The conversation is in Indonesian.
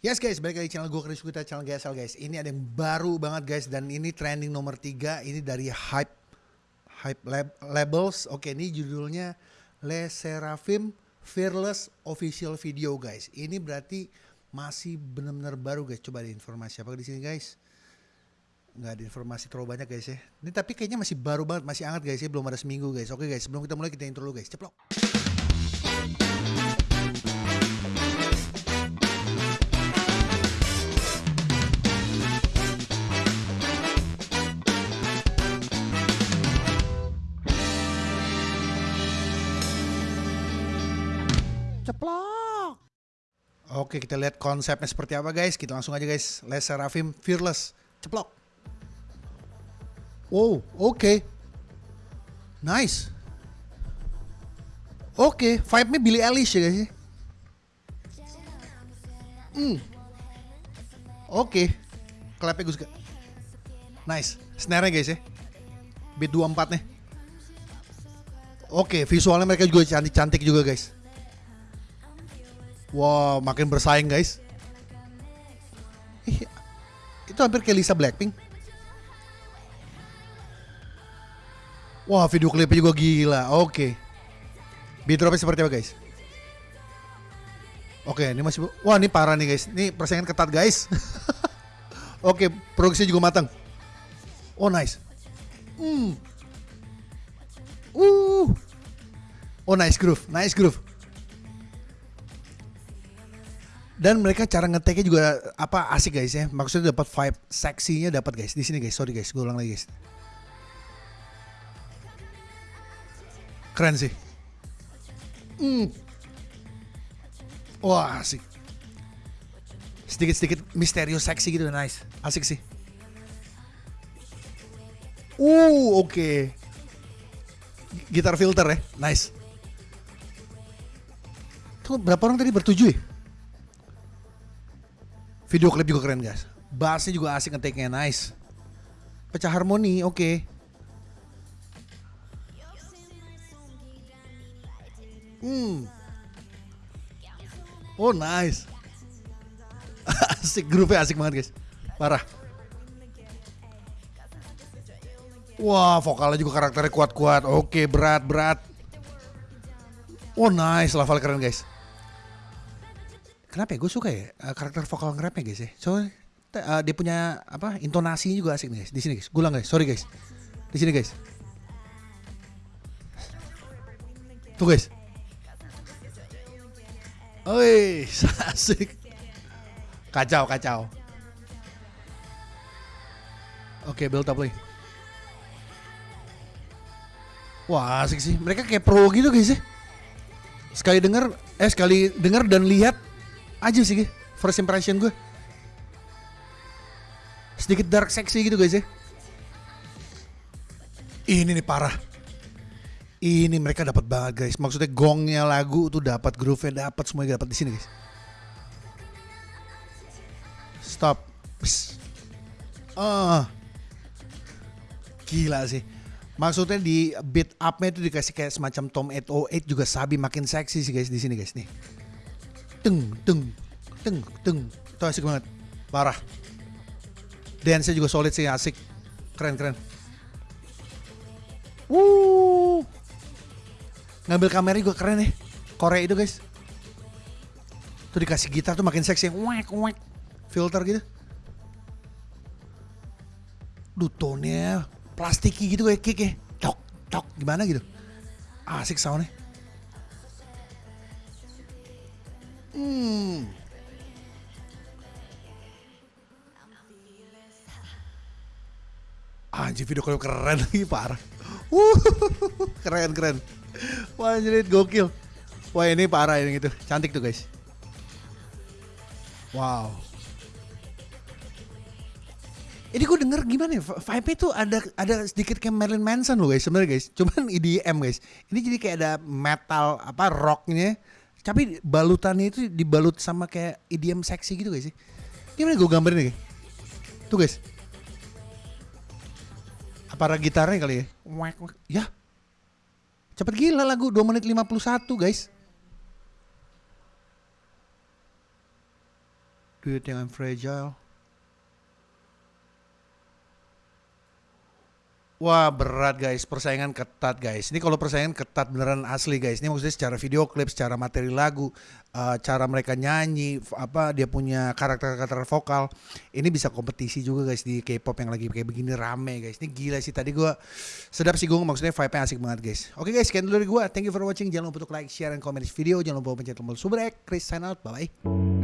Yes guys, balik lagi channel gue Chris kita channel GSL guys. Ini ada yang baru banget guys dan ini trending nomor 3 ini dari Hype Hype Lab, Labels. Oke, ini judulnya Le Seraphim Fearless Official Video guys. Ini berarti masih benar-benar baru guys. Coba ada informasi apa di sini guys? Nggak ada informasi terlalu banyak guys ya. Ini tapi kayaknya masih baru banget, masih hangat guys ya. Belum ada seminggu guys. Oke guys, sebelum kita mulai kita intro dulu guys. Ceplok. Ceplok. Oke, kita lihat konsepnya seperti apa guys. Kita langsung aja guys. Les Serafim Fearless. Ceplok. Wow, oke. Nice. Oke, vibe-nya Billie Eilish ya guys ya. Hmm. Oke. Clapnya gue suka. Nice. Snare-nya guys ya. Beat 24 nih. Oke, visualnya mereka juga cantik-cantik juga guys. Wow, makin bersaing guys. Ih, itu hampir kayak Lisa Blackpink. Wah, video klipnya juga gila. Oke. Beat dropnya seperti apa guys? Oke, ini masih Wah, ini parah nih guys. Ini persaingan ketat guys. Oke, produksi juga matang. Oh, nice. Hmm. Uh. Oh, nice groove. Nice groove. Dan mereka cara ngeteknya juga apa asik guys ya. Maksudnya dapat vibe seksinya dapat guys. Di sini guys sorry guys gue ulang lagi guys. Keren sih. Hmm. wah asik. Sedikit sedikit misterius seksi gitu nice. Asik sih. Uh oke. Okay. gitar filter ya nice. Tuh berapa orang tadi bertujuh ya Video klip juga keren guys. Bassnya juga asik ngetiknya nice. Pecah harmoni oke. Okay. Hmm. Oh nice. asik grupnya asik banget guys. Parah. Wah vokalnya juga karakternya kuat-kuat. Oke berat berat. Oh nice level keren guys kenapa ya gue suka ya uh, karakter vokal nge-rapnya guys ya soalnya uh, dia punya apa intonasinya juga asik nih guys di sini guys gulang guys sorry guys di sini guys tuh guys Oi, asik. Kacau, kacau. Oke, okay, build up lagi. Wah, asik sih. Mereka kayak pro gitu guys ya. Sekali denger, eh sekali denger dan lihat aja sih first impression gue sedikit dark sexy gitu guys ya. Ini nih parah. Ini mereka dapat banget guys. Maksudnya gongnya lagu tuh dapat groove-nya dapat semuanya dapat di sini guys. Stop. Ah. Uh. gila sih. Maksudnya di beat up-nya itu dikasih kayak semacam Tom 808 juga sabi makin seksi sih guys di sini guys nih teng teng teng teng. Itu asik banget. Parah. Dance juga solid sih asik. Keren keren. Wuh. ngambil kamera juga keren nih Korea itu guys. Tuh dikasih gitar tuh makin seksi. Wek wek. Filter gitu. Duh tone plastiki gitu kayak kick ya cok cok. Gimana gitu? Asik soundnya Hmm. Anjir video klip keren lagi parah. Uh, keren keren. Wah anjir gokil. Wah ini parah ini gitu. Cantik tuh guys. Wow. Ini gue denger gimana ya, vibe itu ada ada sedikit kayak Marilyn Manson loh guys sebenarnya guys. Cuman EDM guys. Ini jadi kayak ada metal apa rocknya tapi balutannya itu dibalut sama kayak idiom seksi gitu guys sih. Gimana gue gambarin nih? Tuh guys. Apa gitarnya kali ya? Ya. Cepet gila lagu 2 menit 51 guys. Do you think I'm fragile? Wah berat guys, persaingan ketat guys. Ini kalau persaingan ketat beneran asli guys. Ini maksudnya secara video klip, secara materi lagu, uh, cara mereka nyanyi, apa dia punya karakter-karakter vokal. Ini bisa kompetisi juga guys di K-pop yang lagi kayak begini rame guys. Ini gila sih tadi gua sedap sih gue maksudnya vibe-nya asik banget guys. Oke guys, sekian dulu dari gua. Thank you for watching. Jangan lupa untuk like, share, dan komen video. Jangan lupa pencet tombol subrek. Chris sign out. Bye bye.